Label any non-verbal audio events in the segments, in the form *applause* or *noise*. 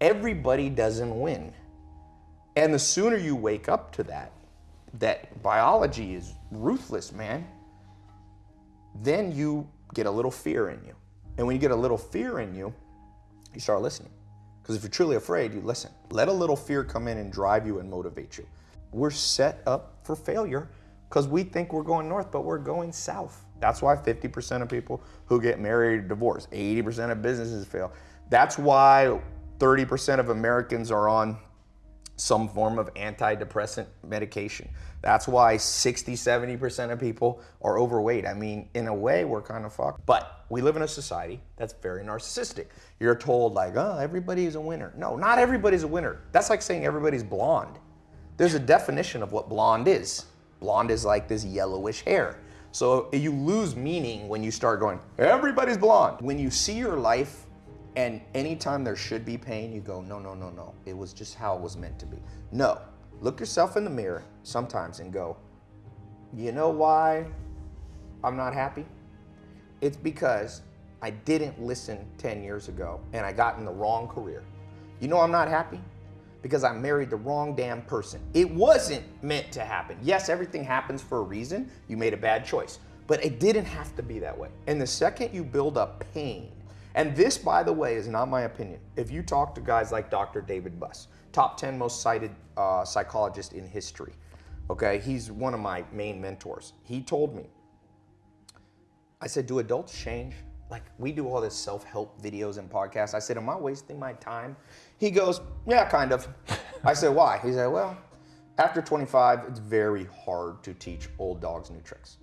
everybody doesn't win. And the sooner you wake up to that, that biology is ruthless, man, then you get a little fear in you. And when you get a little fear in you, you start listening. Because if you're truly afraid, you listen. Let a little fear come in and drive you and motivate you. We're set up for failure because we think we're going north, but we're going south. That's why 50% of people who get married divorce, 80% of businesses fail. That's why 30% of Americans are on some form of antidepressant medication. That's why 60, 70% of people are overweight. I mean, in a way, we're kind of fucked. But we live in a society that's very narcissistic. You're told, like, oh, everybody's a winner. No, not everybody's a winner. That's like saying everybody's blonde. There's a definition of what blonde is. Blonde is like this yellowish hair. So you lose meaning when you start going, everybody's blonde. When you see your life and anytime there should be pain, you go, no, no, no, no. It was just how it was meant to be. No. Look yourself in the mirror sometimes and go, you know why I'm not happy? It's because I didn't listen 10 years ago and I got in the wrong career. You know I'm not happy? Because I married the wrong damn person. It wasn't meant to happen. Yes, everything happens for a reason. You made a bad choice, but it didn't have to be that way. And the second you build up pain, and this, by the way, is not my opinion. If you talk to guys like Dr. David Buss, top 10 most cited uh, psychologist in history, okay, he's one of my main mentors. He told me, I said, do adults change? Like we do all this self-help videos and podcasts. I said, am I wasting my time? He goes, yeah, kind of. I said, why? He said, well, after 25, it's very hard to teach old dogs new tricks.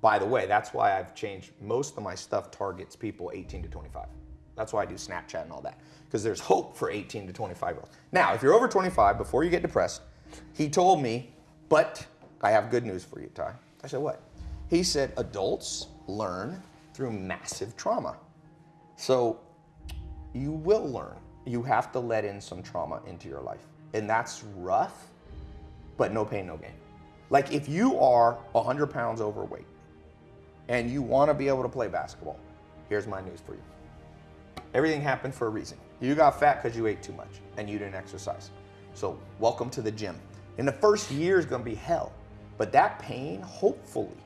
By the way, that's why I've changed most of my stuff targets people 18 to 25. That's why I do Snapchat and all that, because there's hope for 18 to 25 year olds. Now, if you're over 25, before you get depressed, he told me, but I have good news for you, Tai. I said, what? He said, adults learn through massive trauma. So you will learn. You have to let in some trauma into your life. And that's rough, but no pain, no gain. Like if you are 100 pounds overweight and you want to be able to play basketball, here's my news for you. Everything happened for a reason. You got fat because you ate too much and you didn't exercise. So welcome to the gym. In the first year is going to be hell, but that pain, hopefully,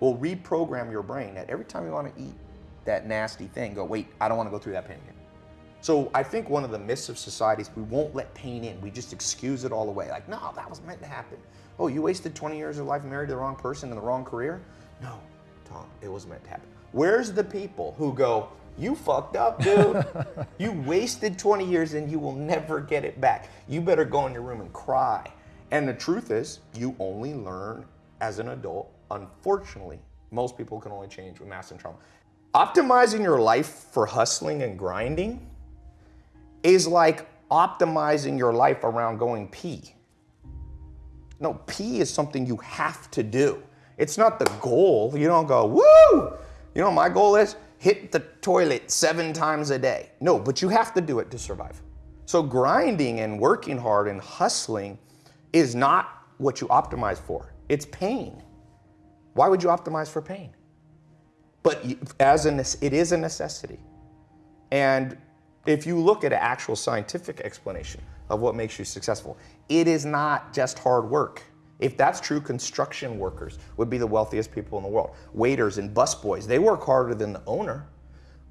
will reprogram your brain that every time you want to eat that nasty thing, go, wait, I don't want to go through that pain again. So I think one of the myths of society is we won't let pain in. We just excuse it all away. Like, no, that was meant to happen. Oh, you wasted 20 years of life married to the wrong person in the wrong career? No, Tom, it was meant to happen. Where's the people who go, you fucked up, dude. *laughs* you wasted 20 years and you will never get it back. You better go in your room and cry. And the truth is, you only learn as an adult. Unfortunately, most people can only change with massive trauma. Optimizing your life for hustling and grinding is like optimizing your life around going pee. No, pee is something you have to do. It's not the goal. You don't go, woo! You know my goal is? Hit the toilet seven times a day. No, but you have to do it to survive. So grinding and working hard and hustling is not what you optimize for. It's pain. Why would you optimize for pain? But as a, it is a necessity. And if you look at an actual scientific explanation of what makes you successful, it is not just hard work. If that's true, construction workers would be the wealthiest people in the world. Waiters and busboys, they work harder than the owner.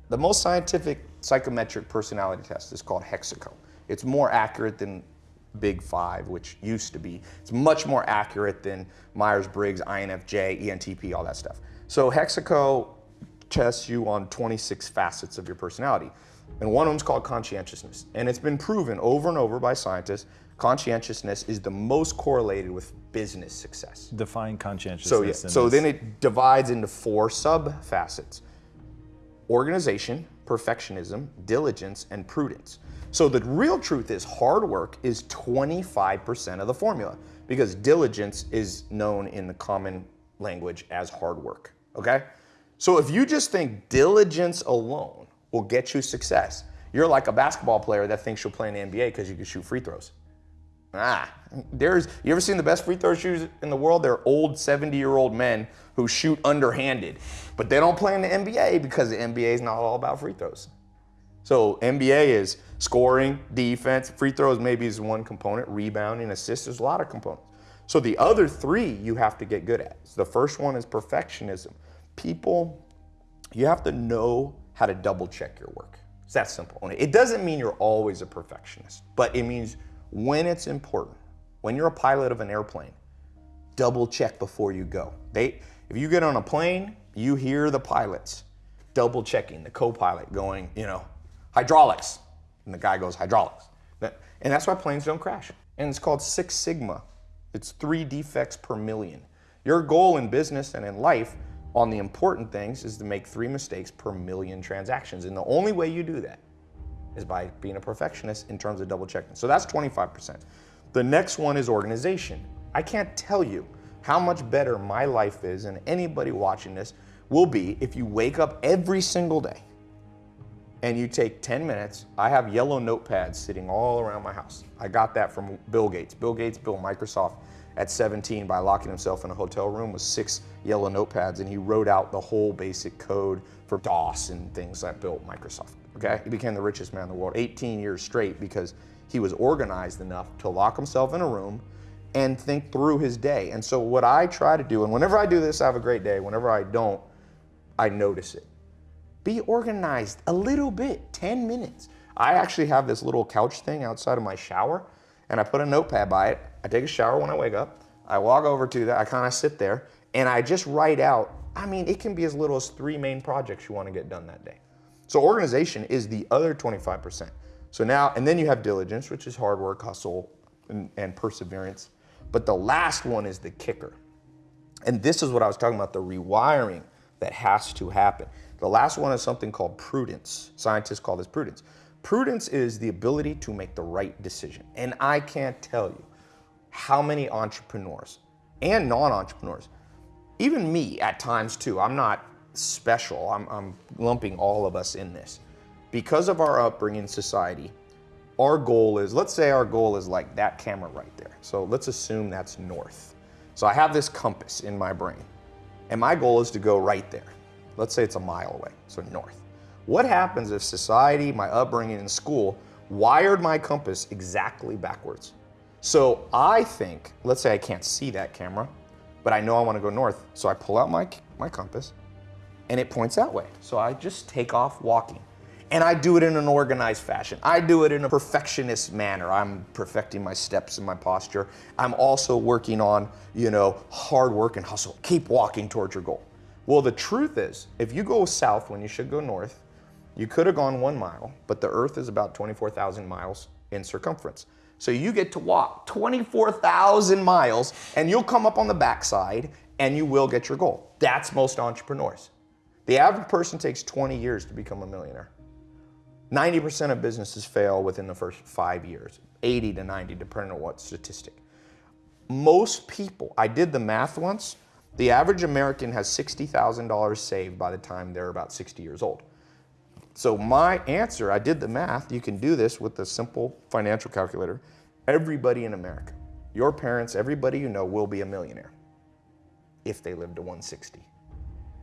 The most scientific psychometric personality test is called Hexaco. It's more accurate than Big Five, which used to be. It's much more accurate than Myers-Briggs, INFJ, ENTP, all that stuff. So Hexaco tests you on 26 facets of your personality. And one of them is called conscientiousness. And it's been proven over and over by scientists conscientiousness is the most correlated with business success. Define conscientiousness. So, yeah, so then it divides into four sub facets organization, perfectionism, diligence, and prudence. So the real truth is hard work is 25% of the formula because diligence is known in the common language as hard work, okay? So if you just think diligence alone will get you success, you're like a basketball player that thinks you'll play in the NBA because you can shoot free throws. Ah, there's, you ever seen the best free throw shooters in the world? They're old 70 year old men who shoot underhanded, but they don't play in the NBA because the NBA is not all about free throws. So NBA is scoring, defense, free throws maybe is one component, rebounding, assists, there's a lot of components. So the other three you have to get good at. So the first one is perfectionism. People, you have to know how to double check your work. It's that simple. It doesn't mean you're always a perfectionist, but it means when it's important, when you're a pilot of an airplane, double check before you go. They, if you get on a plane, you hear the pilots double checking, the co-pilot going, you know, hydraulics. And the guy goes, hydraulics. And that's why planes don't crash. And it's called Six Sigma. It's three defects per million. Your goal in business and in life on the important things is to make three mistakes per million transactions. And the only way you do that is by being a perfectionist in terms of double checking. So that's 25%. The next one is organization. I can't tell you how much better my life is and anybody watching this will be if you wake up every single day and you take 10 minutes. I have yellow notepads sitting all around my house. I got that from Bill Gates. Bill Gates built Microsoft at 17 by locking himself in a hotel room with six yellow notepads and he wrote out the whole basic code for DOS and things that built Microsoft. Okay, he became the richest man in the world 18 years straight because he was organized enough to lock himself in a room and think through his day. And so what I try to do, and whenever I do this, I have a great day. Whenever I don't, I notice it. Be organized a little bit, 10 minutes. I actually have this little couch thing outside of my shower and I put a notepad by it. I take a shower when I wake up. I walk over to that, I kind of sit there and I just write out, I mean, it can be as little as three main projects you want to get done that day. So organization is the other 25%. So now, and then you have diligence, which is hard work, hustle, and, and perseverance. But the last one is the kicker. And this is what I was talking about, the rewiring that has to happen. The last one is something called prudence. Scientists call this prudence. Prudence is the ability to make the right decision. And I can't tell you how many entrepreneurs and non-entrepreneurs, even me at times too, I'm not special, I'm, I'm lumping all of us in this. Because of our upbringing in society, our goal is, let's say our goal is like that camera right there. So let's assume that's north. So I have this compass in my brain and my goal is to go right there. Let's say it's a mile away, so north. What happens if society, my upbringing in school, wired my compass exactly backwards? So I think, let's say I can't see that camera, but I know I want to go north. So I pull out my, my compass and it points that way. So I just take off walking. And I do it in an organized fashion. I do it in a perfectionist manner. I'm perfecting my steps and my posture. I'm also working on, you know, hard work and hustle. Keep walking towards your goal. Well, the truth is, if you go south when you should go north, you could have gone one mile, but the earth is about 24,000 miles in circumference. So you get to walk 24,000 miles and you'll come up on the backside and you will get your goal. That's most entrepreneurs. The average person takes 20 years to become a millionaire. 90% of businesses fail within the first five years, 80 to 90, depending on what statistic. Most people, I did the math once, the average American has $60,000 saved by the time they're about 60 years old. So my answer, I did the math, you can do this with a simple financial calculator. Everybody in America, your parents, everybody you know will be a millionaire if they live to 160.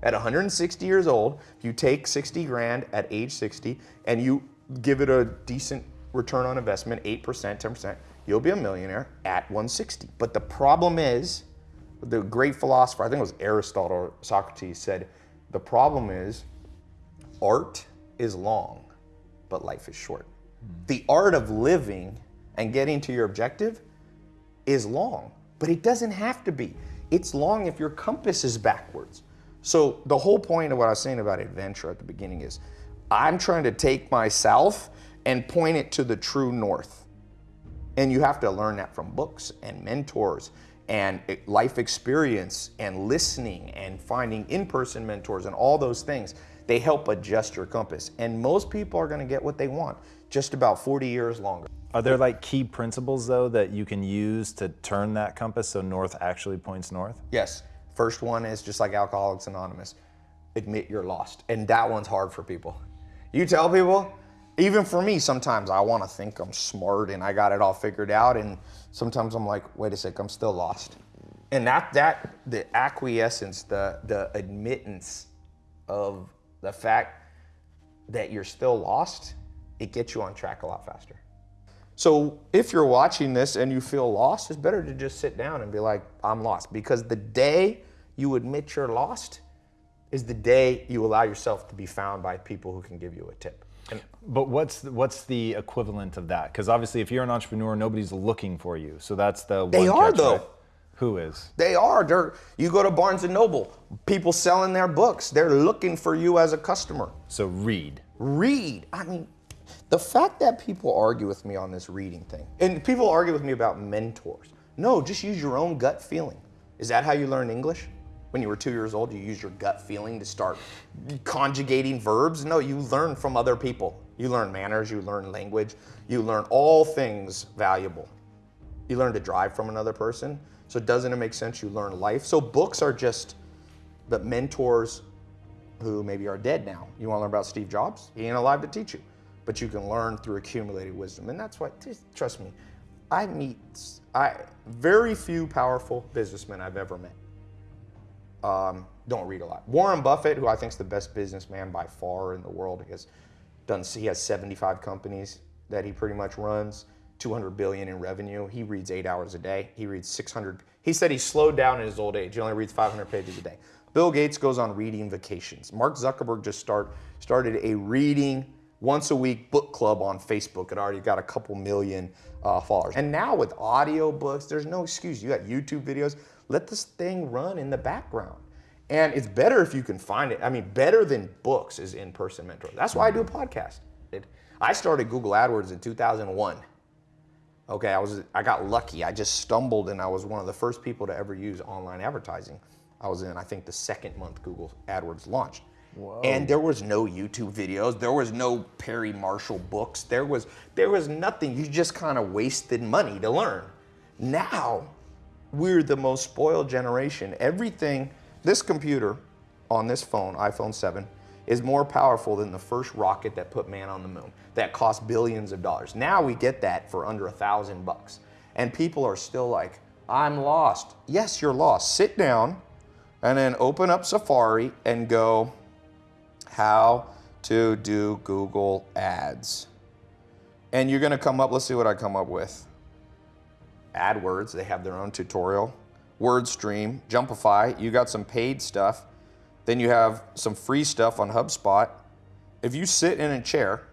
At 160 years old, if you take 60 grand at age 60 and you give it a decent return on investment, 8%, 10%, you'll be a millionaire at 160. But the problem is, the great philosopher, I think it was Aristotle or Socrates said, the problem is art is long, but life is short. Mm. The art of living and getting to your objective is long, but it doesn't have to be. It's long if your compass is backwards. So the whole point of what I was saying about adventure at the beginning is I'm trying to take myself and point it to the true north. And you have to learn that from books and mentors and life experience and listening and finding in-person mentors and all those things. They help adjust your compass. And most people are gonna get what they want just about 40 years longer. Are there like key principles though that you can use to turn that compass so north actually points north? Yes. First one is just like Alcoholics Anonymous, admit you're lost. And that one's hard for people. You tell people, even for me, sometimes I want to think I'm smart and I got it all figured out. And sometimes I'm like, wait a sec, I'm still lost. And that, that the acquiescence, the, the admittance of the fact that you're still lost it gets you on track a lot faster. So if you're watching this and you feel lost, it's better to just sit down and be like, I'm lost. Because the day you admit you're lost is the day you allow yourself to be found by people who can give you a tip. And But what's the, what's the equivalent of that? Because obviously, if you're an entrepreneur, nobody's looking for you. So that's the They are, catch, though. right? Who is? They are. They're, you go to Barnes and Noble, people selling their books. They're looking for you as a customer. So read. Read. I mean, the fact that people argue with me on this reading thing, and people argue with me about mentors. No, just use your own gut feeling. Is that how you learn English? When you were two years old, you used your gut feeling to start conjugating verbs? No, you learn from other people. You learn manners, you learn language, you learn all things valuable. You learn to drive from another person. So doesn't it make sense you learn life? So books are just the mentors who maybe are dead now. You want to learn about Steve Jobs? He ain't alive to teach you, but you can learn through accumulated wisdom, and that's why. Trust me, I meet I very few powerful businessmen I've ever met. Um, don't read a lot. Warren Buffett, who I think is the best businessman by far in the world, he has done. He has 75 companies that he pretty much runs. 200 billion in revenue. He reads eight hours a day. He reads 600. He said he slowed down in his old age. He only reads 500 pages a day. Bill Gates goes on reading vacations. Mark Zuckerberg just start started a reading once a week book club on Facebook. It already got a couple million uh, followers. And now with audio books, there's no excuse. You got YouTube videos. Let this thing run in the background. And it's better if you can find it. I mean, better than books is in-person mentor. That's why I do a podcast. I started Google AdWords in 2001. Okay, I was I got lucky. I just stumbled and I was one of the first people to ever use online advertising. I was in I think the second month Google AdWords launched. And there was no YouTube videos. There was no Perry Marshall books. There was there was nothing. You just kind of wasted money to learn. Now, we're the most spoiled generation. Everything this computer on this phone, iPhone 7, is more powerful than the first rocket that put man on the moon that cost billions of dollars. Now we get that for under a thousand bucks. And people are still like, I'm lost. Yes, you're lost. Sit down and then open up Safari and go, how to do Google ads. And you're gonna come up, let's see what I come up with. AdWords, they have their own tutorial. WordStream, Jumpify, you got some paid stuff. Then you have some free stuff on HubSpot. If you sit in a chair,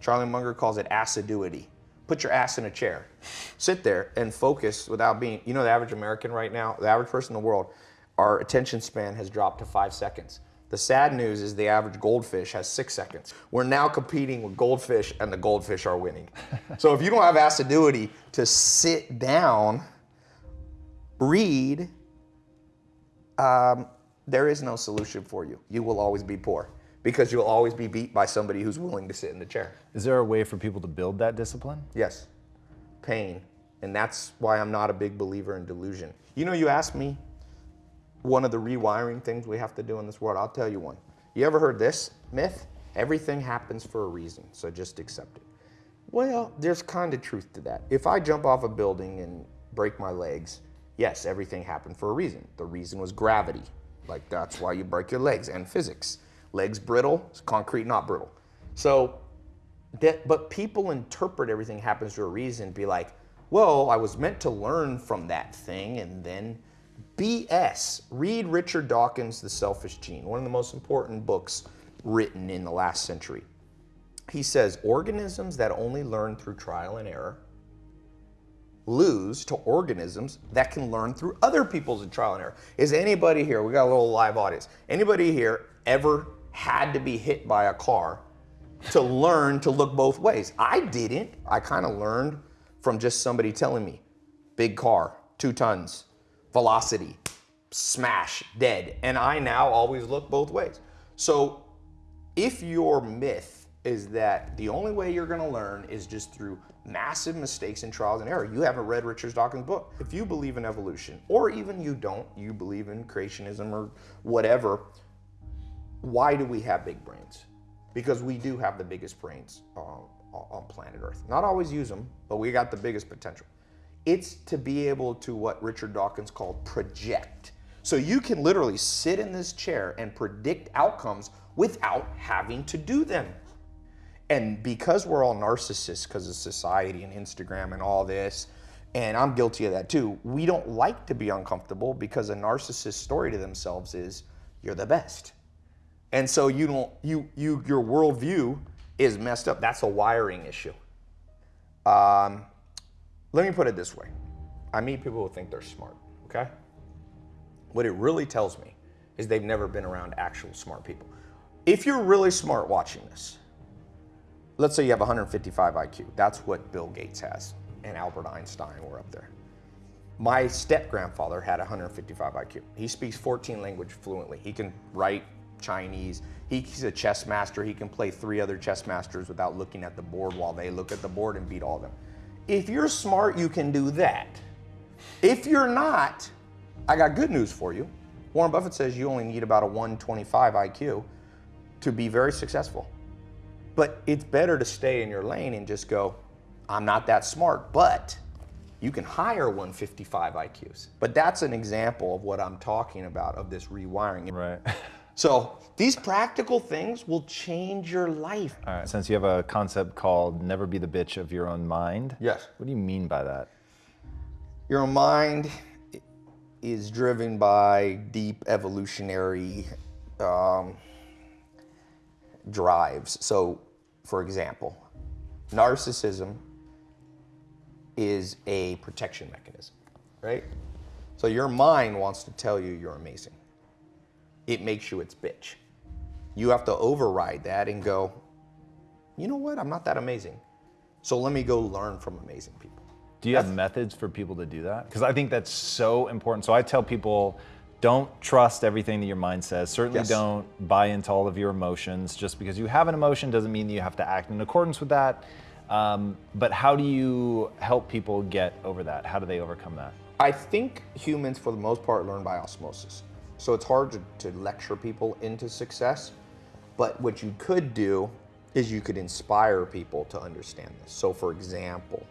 Charlie Munger calls it assiduity. Put your ass in a chair. Sit there and focus without being, you know, the average American right now, the average person in the world, our attention span has dropped to five seconds. The sad news is the average goldfish has six seconds. We're now competing with goldfish, and the goldfish are winning. *laughs* so if you don't have assiduity to sit down, read, um, there is no solution for you. You will always be poor because you'll always be beat by somebody who's willing to sit in the chair. Is there a way for people to build that discipline? Yes, pain. And that's why I'm not a big believer in delusion. You know, you asked me one of the rewiring things we have to do in this world. I'll tell you one. You ever heard this myth? Everything happens for a reason, so just accept it. Well, there's kind of truth to that. If I jump off a building and break my legs, yes, everything happened for a reason. The reason was gravity. Like that's why you break your legs and physics. Legs brittle, concrete not brittle. So that, but people interpret everything happens for a reason, be like, well, I was meant to learn from that thing and then BS. Read Richard Dawkins' The Selfish Gene, one of the most important books written in the last century. He says organisms that only learn through trial and error lose to organisms that can learn through other people's trial and error. Is anybody here, we got a little live audience, anybody here ever had to be hit by a car to learn to look both ways? I didn't. I kind of learned from just somebody telling me, big car, two tons, velocity, smash, dead. And I now always look both ways. So if your myth is that the only way you're going to learn is just through massive mistakes and trials and error, you haven't read Richard Dawkins' book. If you believe in evolution, or even you don't, you believe in creationism or whatever, why do we have big brains? Because we do have the biggest brains uh, on planet Earth. Not always use them, but we got the biggest potential. It's to be able to what Richard Dawkins called project. So you can literally sit in this chair and predict outcomes without having to do them. And because we're all narcissists because of society and Instagram and all this, and I'm guilty of that too, we don't like to be uncomfortable because a narcissist story to themselves is you're the best. And so you don't you you your worldview is messed up. That's a wiring issue. Um, let me put it this way. I meet people who think they're smart, okay? What it really tells me is they've never been around actual smart people. If you're really smart watching this, let's say you have 155 IQ. That's what Bill Gates has and Albert Einstein were up there. My step grandfather had 155 IQ. He speaks 14 languages fluently. He can write Chinese. He's a chess master. He can play three other chess masters without looking at the board while they look at the board and beat all of them. If you're smart, you can do that. If you're not, I got good news for you. Warren Buffett says you only need about a 125 IQ to be very successful. But it's better to stay in your lane and just go, I'm not that smart, but you can hire 155 IQs. But that's an example of what I'm talking about of this rewiring. Right. *laughs* So these practical things will change your life. All right. Since you have a concept called never be the bitch of your own mind. Yes. What do you mean by that? Your mind is driven by deep evolutionary um, drives. So, for example, narcissism is a protection mechanism, right? So your mind wants to tell you you're amazing. It makes you its bitch. You have to override that and go, you know what? I'm not that amazing. So let me go learn from amazing people. Do you have methods for people to do that? Because I think that's so important. So I tell people don't trust everything that your mind says. Certainly Yes. don't buy into all of your emotions. Just because you have an emotion doesn't mean you have to act in accordance with that. Um, but how do you help people get over that? How do they overcome that? I think humans, for the most part, learn by osmosis. So it's hard to, to lecture people into success. But what you could do is you could inspire people to understand this. So, for example,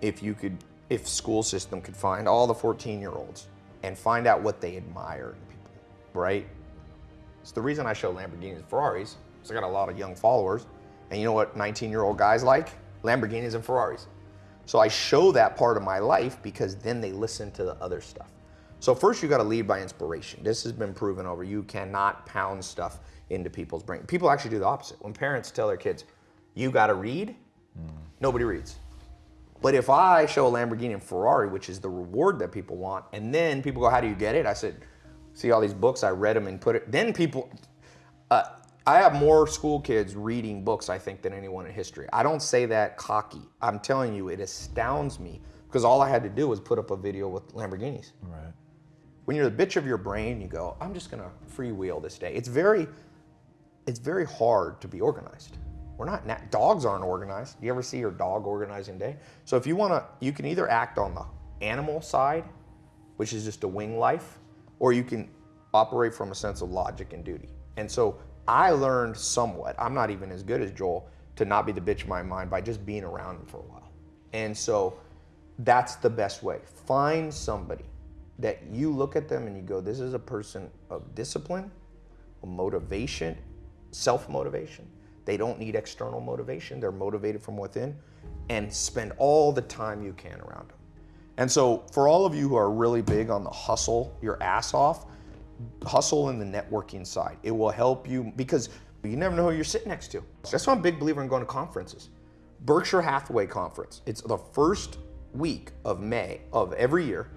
if you could, if school system could find all the 14 year olds and find out what they admire in people, right? It's the reason I show Lamborghinis and Ferraris. Because I got a lot of young followers. And you know what 19 year old guys like? Lamborghinis and Ferraris. So I show that part of my life because then they listen to the other stuff. So first you got to lead by inspiration. This has been proven over. You cannot pound stuff into people's brain. People actually do the opposite. When parents tell their kids, "You got to read," nobody reads. But if I show a Lamborghini and Ferrari, which is the reward that people want, and then people go, "How do you get it?" I said, "See all these books. I read them and put it." Then people, uh, I have more school kids reading books, I think, than anyone in history. I don't say that cocky. I'm telling you, it astounds me because all I had to do was put up a video with Lamborghinis. Right. When you're the bitch of your brain, you go, "I'm just gonna freewheel this day." It's very, it's very hard to be organized. We're not dogs aren't organized. You ever see your dog organizing day? So if you want to, you can either act on the animal side, which is just a wing life, or you can operate from a sense of logic and duty. And so I learned somewhat. I'm not even as good as Joel to not be the bitch of my mind by just being around him for a while. And so that's the best way. Find somebody that you look at them and you go, this is a person of discipline, motivation, self motivation. They don't need external motivation. They're motivated from within and spend all the time you can around them. And so, for all of you who are really big on the hustle your ass off, hustle in the networking side. It will help you because you never know who you're sitting next to. That's why I'm a big believer in going to conferences. Berkshire Hathaway conference. It's the first week of May of every year.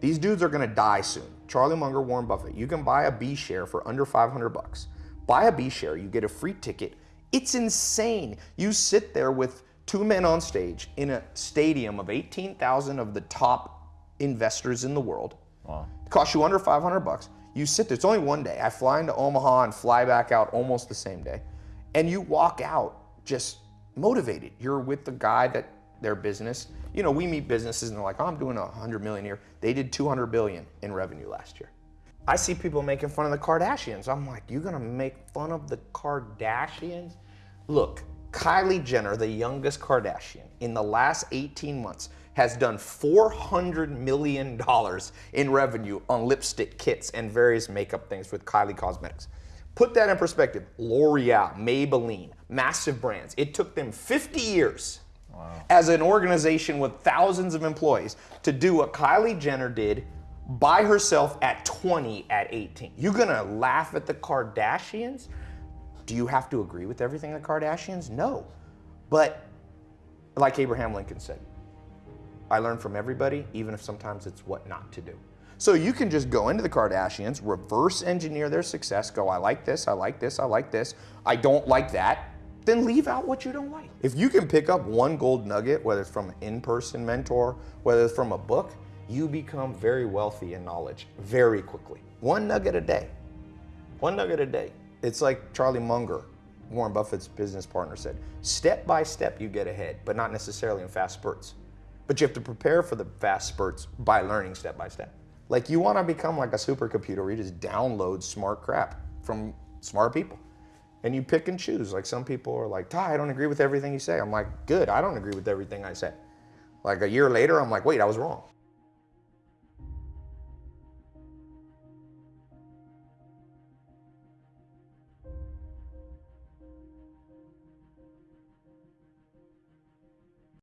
These dudes are gonna die soon. Charlie Munger, Warren Buffett. You can buy a B share for under 500 bucks. Buy a B share, you get a free ticket. It's insane. You sit there with two men on stage in a stadium of 18,000 of the top investors in the world. Wow. It costs you under 500 bucks. You sit there. It's only one day. I fly into Omaha and fly back out almost the same day, and you walk out just motivated. You're with the guy that their business. You know, we meet businesses and they're like, "Oh, I'm doing a 100 million a year." They did 200 billion in revenue last year. I see people making fun of the Kardashians. I'm like, you're gonna make fun of the Kardashians?" Look, Kylie Jenner, the youngest Kardashian, in the last 18 months has done $400 million in revenue on lipstick kits and various makeup things with Kylie Cosmetics. Put that in perspective. L'Oreal, Maybelline, massive brands. It took them 50 years as an organization with thousands of employees to do what Kylie Jenner did by herself at 20 at 18. You're gonna laugh at the Kardashians? Do you have to agree with everything the Kardashians? No. But like Abraham Lincoln said, I learn from everybody, even if sometimes it's what not to do. So you can just go into the Kardashians, reverse engineer their success, go, I like this, I like this, I like this, I don't like that, then leave out what you don't like. If you can pick up one gold nugget, whether it's from an in person mentor, whether it's from a book, you become very wealthy in knowledge very quickly. One nugget a day. One nugget a day. It's like Charlie Munger, Warren Buffett's business partner, said step by step you get ahead, but not necessarily in fast spurts. But you have to prepare for the fast spurts by learning step by step. Like you want to become like a supercomputer where you just download smart crap from smart people. And you pick and choose. Like some people are like, Tai, I don't agree with everything you say. I'm like, good, I don't agree with everything I say. Like a year later, I'm like, wait, I was wrong.